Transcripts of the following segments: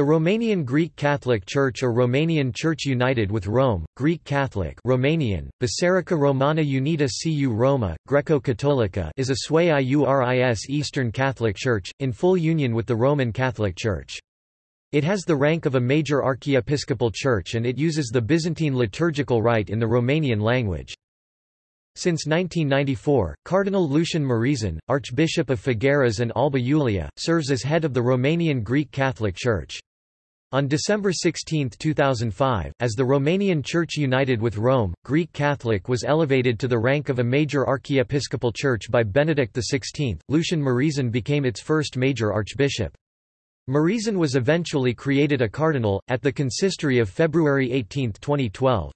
The Romanian Greek Catholic Church or Romanian Church United with Rome, Greek Catholic Romanian, Biserica Romana Unita cu Roma, Greco-Catolica is a sui iuris Eastern Catholic Church, in full union with the Roman Catholic Church. It has the rank of a major archiepiscopal church and it uses the Byzantine liturgical rite in the Romanian language. Since 1994, Cardinal Lucian Mureșan, Archbishop of Făgăraș and Alba Iulia, serves as head of the Romanian Greek Catholic Church. On December 16, 2005, as the Romanian Church united with Rome, Greek Catholic was elevated to the rank of a major archiepiscopal church by Benedict XVI. Lucian Mureșan became its first major archbishop. Mureșan was eventually created a cardinal, at the consistory of February 18, 2012.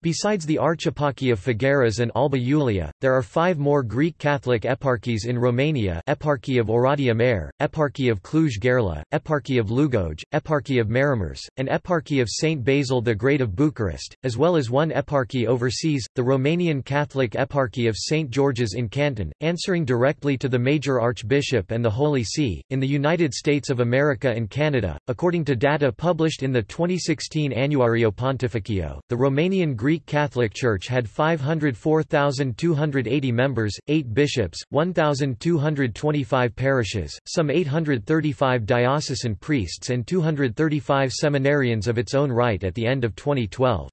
Besides the Archeparchy of Făgăraș and Alba Iulia, there are five more Greek Catholic eparchies in Romania Eparchy of Oradea Mare, Eparchy of Cluj-Gherla, Eparchy of Lugoj, Eparchy of Maramureș, and Eparchy of St. Basil the Great of Bucharest, as well as one eparchy overseas, the Romanian Catholic Eparchy of St. George's in Canton, answering directly to the Major Archbishop and the Holy See. In the United States of America and Canada, according to data published in the 2016 Annuario Pontificio, the Romanian Greek Greek Catholic Church had 504,280 members, 8 bishops, 1,225 parishes, some 835 diocesan priests and 235 seminarians of its own right at the end of 2012.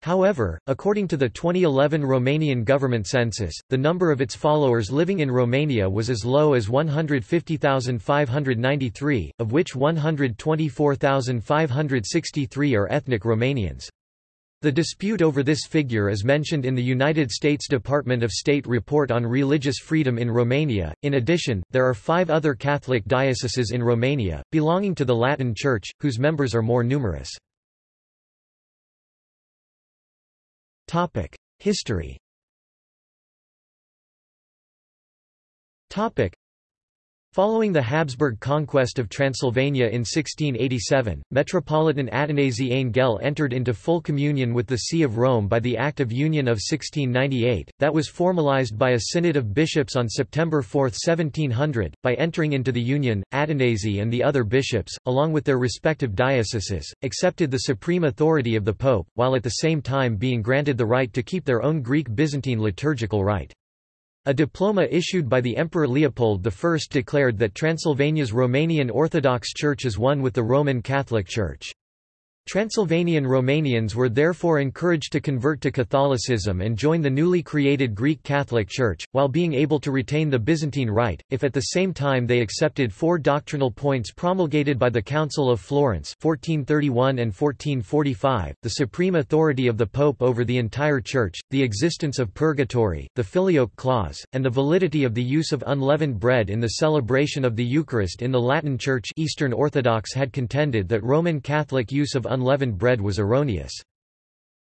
However, according to the 2011 Romanian government census, the number of its followers living in Romania was as low as 150,593, of which 124,563 are ethnic Romanians. The dispute over this figure is mentioned in the United States Department of State report on religious freedom in Romania. In addition, there are five other Catholic dioceses in Romania, belonging to the Latin Church, whose members are more numerous. History Following the Habsburg conquest of Transylvania in 1687, Metropolitan Atanasie Anghel entered into full communion with the See of Rome by the Act of Union of 1698, that was formalized by a synod of bishops on September 4, 1700. By entering into the union, Atanasie and the other bishops, along with their respective dioceses, accepted the supreme authority of the Pope, while at the same time being granted the right to keep their own Greek Byzantine liturgical rite. A diploma issued by the Emperor Leopold I declared that Transylvania's Romanian Orthodox Church is one with the Roman Catholic Church. Transylvanian Romanians were therefore encouraged to convert to Catholicism and join the newly created Greek Catholic Church, while being able to retain the Byzantine Rite, if at the same time they accepted four doctrinal points promulgated by the Council of Florence 1431 and 1445, the supreme authority of the Pope over the entire Church, the existence of purgatory, the Filioque clause, and the validity of the use of unleavened bread in the celebration of the Eucharist in the Latin Church. Eastern Orthodox had contended that Roman Catholic use of unleavened bread was erroneous.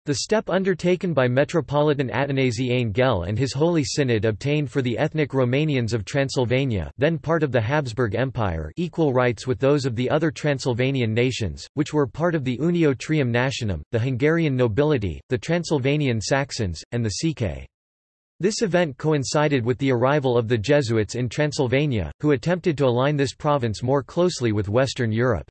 The step undertaken by Metropolitan Atanasie Anghel and his Holy Synod obtained for the ethnic Romanians of Transylvania then part of the Habsburg Empire equal rights with those of the other Transylvanian nations, which were part of the Unio Trium Nationum, the Hungarian nobility, the Transylvanian Saxons, and the Sicae. This event coincided with the arrival of the Jesuits in Transylvania, who attempted to align this province more closely with Western Europe.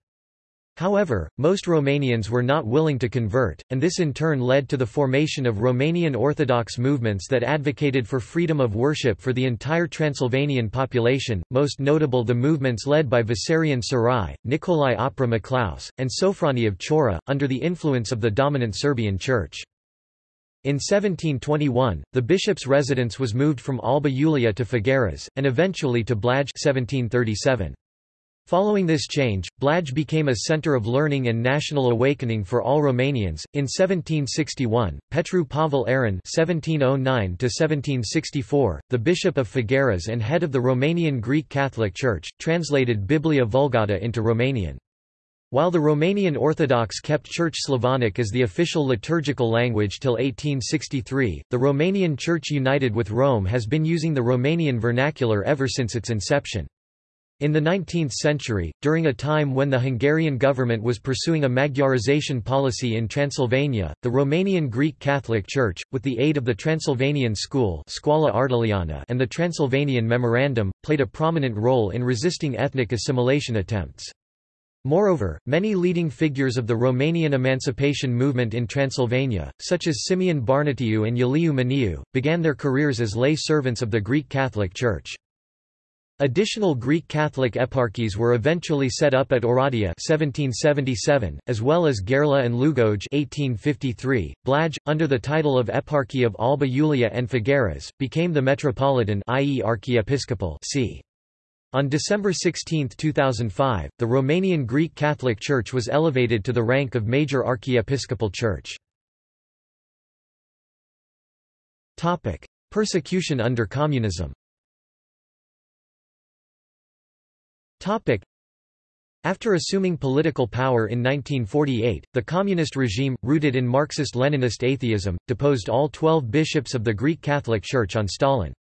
However, most Romanians were not willing to convert, and this in turn led to the formation of Romanian Orthodox movements that advocated for freedom of worship for the entire Transylvanian population, most notable the movements led by Vissarion Sarai, Nicolae Oprea Miclăuș, and Sophrony of Chora, under the influence of the dominant Serbian Church. In 1721, the bishop's residence was moved from Alba Iulia to Făgăraș, and eventually to Blaj 1737. Following this change, Blaj became a center of learning and national awakening for all Romanians. In 1761, Petru Pavel Aron (1709–1764), the bishop of Făgăraș and head of the Romanian Greek Catholic Church, translated Biblia Vulgata into Romanian. While the Romanian Orthodox kept Church Slavonic as the official liturgical language till 1863, the Romanian Church united with Rome has been using the Romanian vernacular ever since its inception. In the 19th century, during a time when the Hungarian government was pursuing a Magyarization policy in Transylvania, the Romanian Greek Catholic Church, with the aid of the Transylvanian School and the Transylvanian Memorandum, played a prominent role in resisting ethnic assimilation attempts. Moreover, many leading figures of the Romanian emancipation movement in Transylvania, such as Simion Bărnuțiu and Iuliu Maniu, began their careers as lay servants of the Greek Catholic Church. Additional Greek Catholic eparchies were eventually set up at Oradea 1777, as well as Gherla and Lugoj 1853. Blaj, under the title of Eparchy of Alba Iulia and Făgăraș, became the metropolitan i.e. archiepiscopal see. On December 16, 2005, the Romanian Greek Catholic Church was elevated to the rank of major archiepiscopal church. Persecution under communism after assuming political power in 1948, the communist regime, rooted in Marxist-Leninist atheism, deposed all twelve bishops of the Greek Catholic Church on Stalin's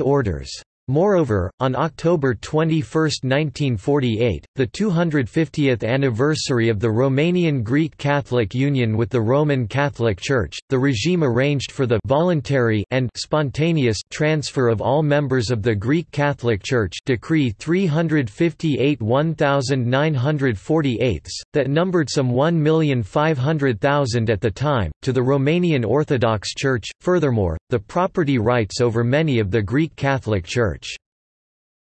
orders. Moreover, on October 21, 1948, the 250th anniversary of the Romanian Greek Catholic Union with the Roman Catholic Church, the regime arranged for the voluntary and spontaneous transfer of all members of the Greek Catholic Church Decree 358-1948, that numbered some 1,500,000 at the time, to the Romanian Orthodox Church. Furthermore, the property rights over many of the Greek Catholic Church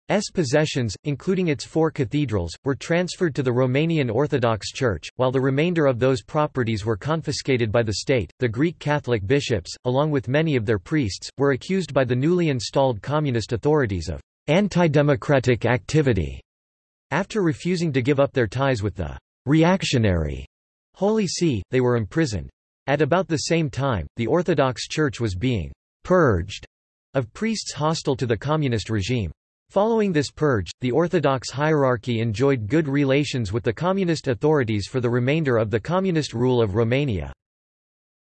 S possessions, including its four cathedrals, were transferred to the Romanian Orthodox Church, while the remainder of those properties were confiscated by the state. The Greek Catholic bishops, along with many of their priests, were accused by the newly installed communist authorities of anti-democratic activity after refusing to give up their ties with the reactionary Holy See, they were imprisoned. At about the same time, the Orthodox Church was being purged of priests hostile to the communist regime. Following this purge, the Orthodox hierarchy enjoyed good relations with the communist authorities for the remainder of the communist rule of Romania.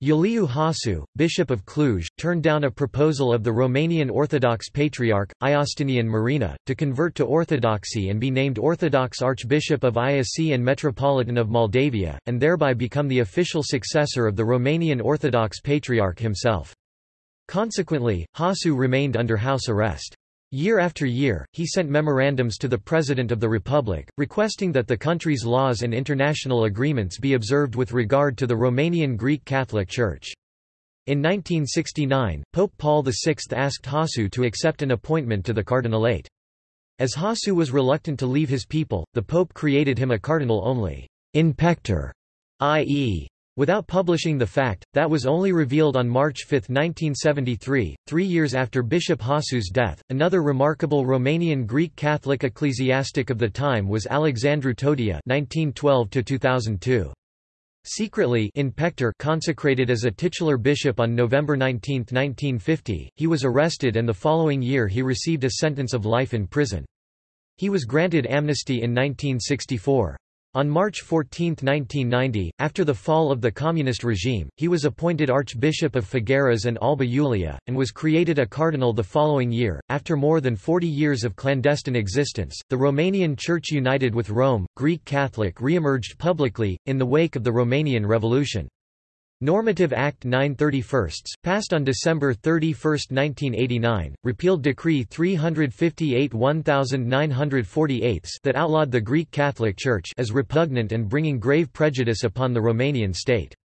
Iuliu Hossu, Bishop of Cluj, turned down a proposal of the Romanian Orthodox Patriarch, Justinian Marina, to convert to Orthodoxy and be named Orthodox Archbishop of Iasi and Metropolitan of Moldavia, and thereby become the official successor of the Romanian Orthodox Patriarch himself. Consequently, Hossu remained under house arrest. Year after year, he sent memorandums to the President of the Republic, requesting that the country's laws and international agreements be observed with regard to the Romanian Greek Catholic Church. In 1969, Pope Paul VI asked Hossu to accept an appointment to the cardinalate. As Hossu was reluctant to leave his people, the Pope created him a cardinal only in pectore, i.e., Without publishing the fact, that was only revealed on March 5, 1973, three years after Bishop Hossu's death. Another remarkable Romanian Greek Catholic ecclesiastic of the time was Alexandru Todea (1912–2002). Secretly in Pectore consecrated as a titular bishop on November 19, 1950, he was arrested and the following year he received a sentence of life in prison. He was granted amnesty in 1964. On March 14, 1990, after the fall of the communist regime, he was appointed Archbishop of Făgăraș and Alba Iulia, and was created a cardinal the following year. After more than 40 years of clandestine existence, the Romanian Church united with Rome, Greek Catholic re-emerged publicly, in the wake of the Romanian Revolution. Normative Act 931, passed on December 31, 1989, repealed Decree 358-1948 that outlawed the Greek Catholic Church as repugnant and bringing grave prejudice upon the Romanian state.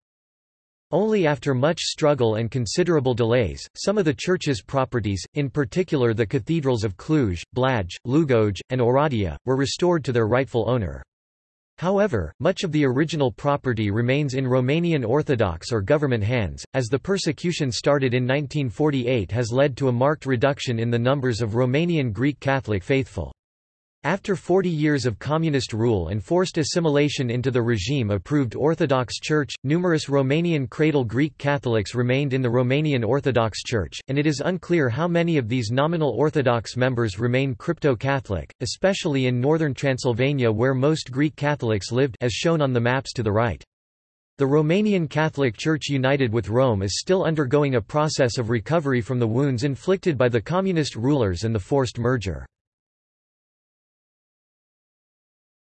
Only after much struggle and considerable delays, some of the church's properties, in particular the cathedrals of Cluj, Blaj, Lugoj, and Oradea, were restored to their rightful owner. However, much of the original property remains in Romanian Orthodox or government hands, as the persecution started in 1948 has led to a marked reduction in the numbers of Romanian Greek Catholic faithful. After 40 years of communist rule and forced assimilation into the regime-approved Orthodox Church, numerous Romanian cradle Greek Catholics remained in the Romanian Orthodox Church, and it is unclear how many of these nominal Orthodox members remain crypto-Catholic, especially in northern Transylvania where most Greek Catholics lived as shown on the maps to the right. The Romanian Catholic Church united with Rome is still undergoing a process of recovery from the wounds inflicted by the communist rulers and the forced merger.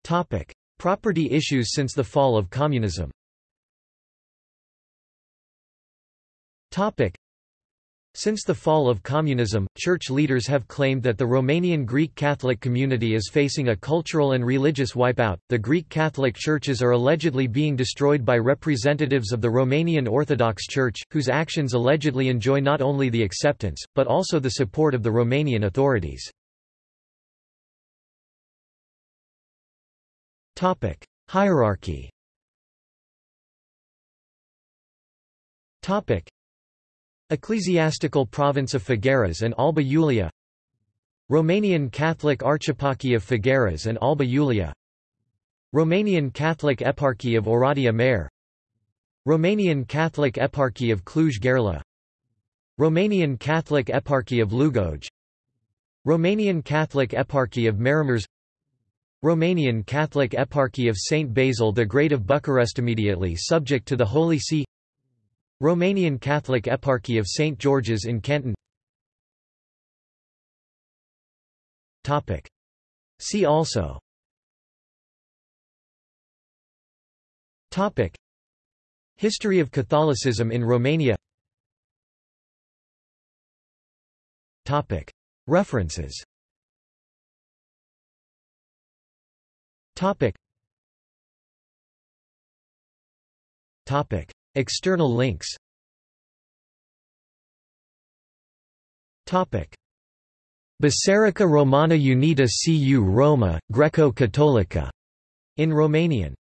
Topic: Property issues since the fall of communism. Topic: Since the fall of communism, church leaders have claimed that the Romanian Greek Catholic community is facing a cultural and religious wipeout. The Greek Catholic churches are allegedly being destroyed by representatives of the Romanian Orthodox Church, whose actions allegedly enjoy not only the acceptance, but also the support of the Romanian authorities. Topic: Hierarchy. Topic: Ecclesiastical Province of Făgăraș and Alba Iulia. Romanian Catholic Archeparchy of Făgăraș and Alba Iulia. Romanian Catholic Eparchy of Oradea Mare Romanian Catholic Eparchy of Cluj-Gherla Romanian Catholic Eparchy of Lugoj Romanian Catholic Eparchy of Maramureș Romanian Catholic Eparchy of Saint Basil the Great of Bucharest immediately subject to the Holy See. Romanian Catholic Eparchy of St. George's in Canton. See also. Topic. History of Catholicism in Romania. Topic. References Topic. Topic. External links. Topic. Biserica Romana Unita cu Roma, Greco-Catolica, in Romanian